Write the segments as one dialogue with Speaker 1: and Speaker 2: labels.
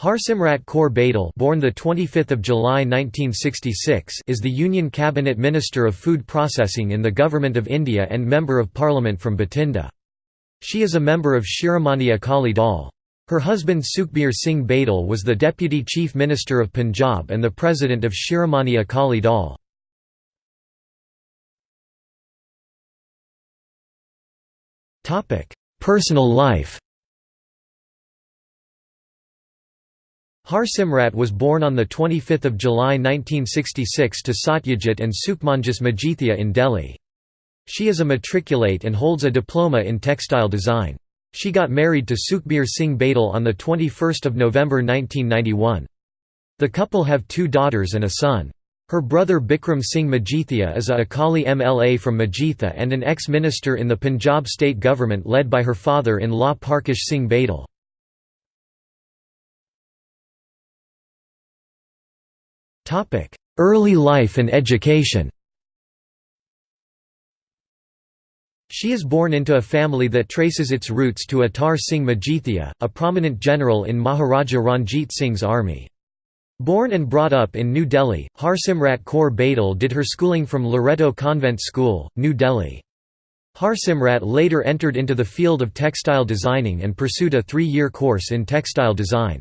Speaker 1: Harsimrat Kaur Badal born the 25th of July 1966 is the Union Cabinet Minister of Food Processing in the Government of India and Member of Parliament from Bathinda. She is a member of Shiromani Akali Dal. Her husband Sukhbir Singh Badal was the Deputy Chief Minister of Punjab and the President of Shiromani Akali Dal. Personal life Harsimrat was born on 25 July 1966 to Satyajit and Sukhmanjis Majithia in Delhi. She is a matriculate and holds a diploma in textile design. She got married to Sukhbir Singh Badal on 21 November 1991. The couple have two daughters and a son. Her brother Bikram Singh Majithia is a Akali MLA from Majitha and an ex-minister in the Punjab state government led by her father-in-law Parkash Singh Badal. Early life and education She is born into a family that traces its roots to Atar Singh Majithia, a prominent general in Maharaja Ranjit Singh's army. Born and brought up in New Delhi, Harsimrat Kaur Badal did her schooling from Loreto Convent School, New Delhi. Harsimrat later entered into the field of textile designing and pursued a three-year course in textile design.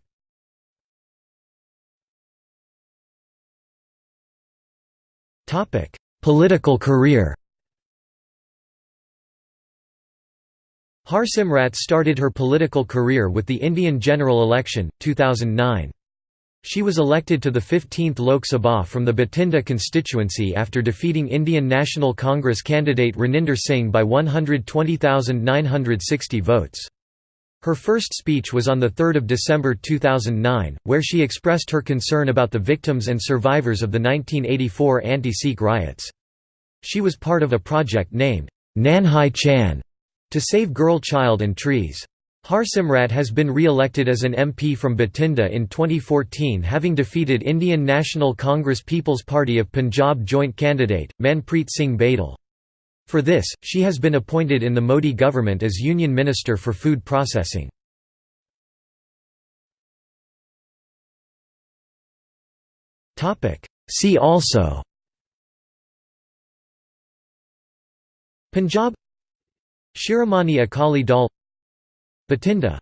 Speaker 1: Topic: Political career. Harsimrat started her political career with the Indian general election 2009. She was elected to the 15th Lok Sabha from the Bathinda constituency after defeating Indian National Congress candidate Raninder Singh by 120,960 votes. Her first speech was on 3 December 2009, where she expressed her concern about the victims and survivors of the 1984 anti-Sikh riots. She was part of a project named, Nanhi Chhan, to save girl child and trees. Harsimrat has been re-elected as an MP from Bathinda in 2014 having defeated Indian National Congress People's Party of Punjab joint candidate, Manpreet Singh Badal. For this, she has been appointed in the Modi government as Union Minister for Food Processing. See also Punjab Shiromani Akali Dal Bathinda